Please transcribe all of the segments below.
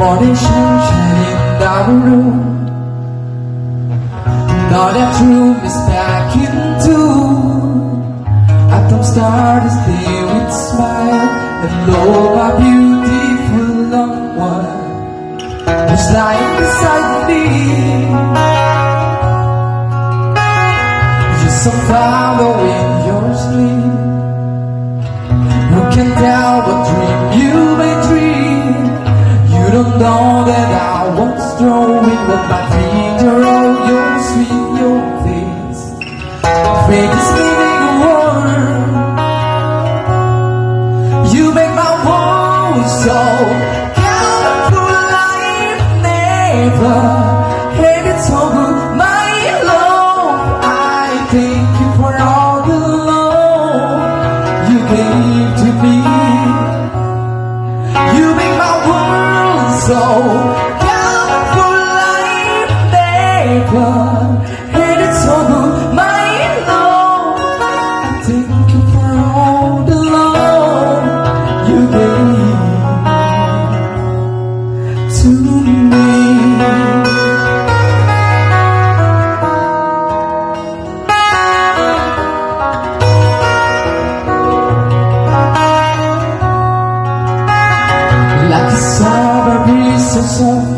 morning sunshine in our room. Now that room is back into. I don't start this day with smile. Hello, my beautiful loved one. Who's lying beside me? You're so far away world so colorful. Life never had it good. My love, I thank you for all the love you gave to me. You make my world so soft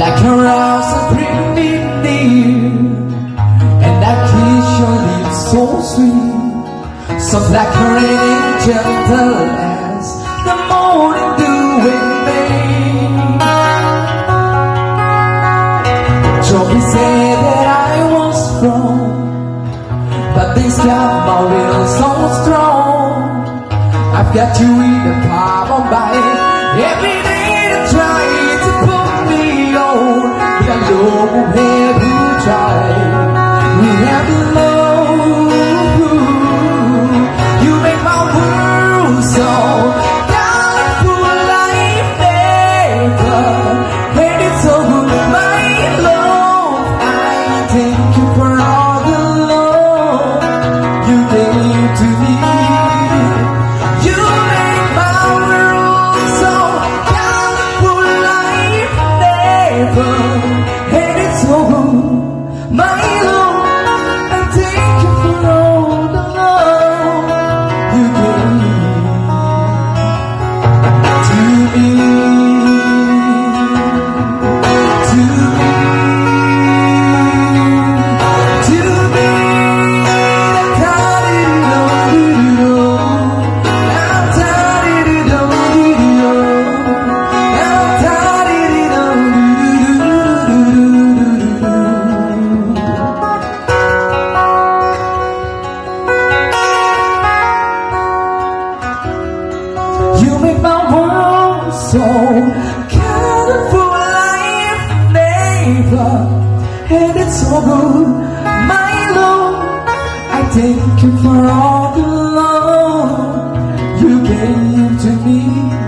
Like a rose me near And I kiss your lips so sweet Soft like a rain gentle as the morning dew in May. Joey said that I was wrong But this got my will so strong. I've got you in the palm of my Every day Life never had it so good. My love, I thank you for all the love you gave to me.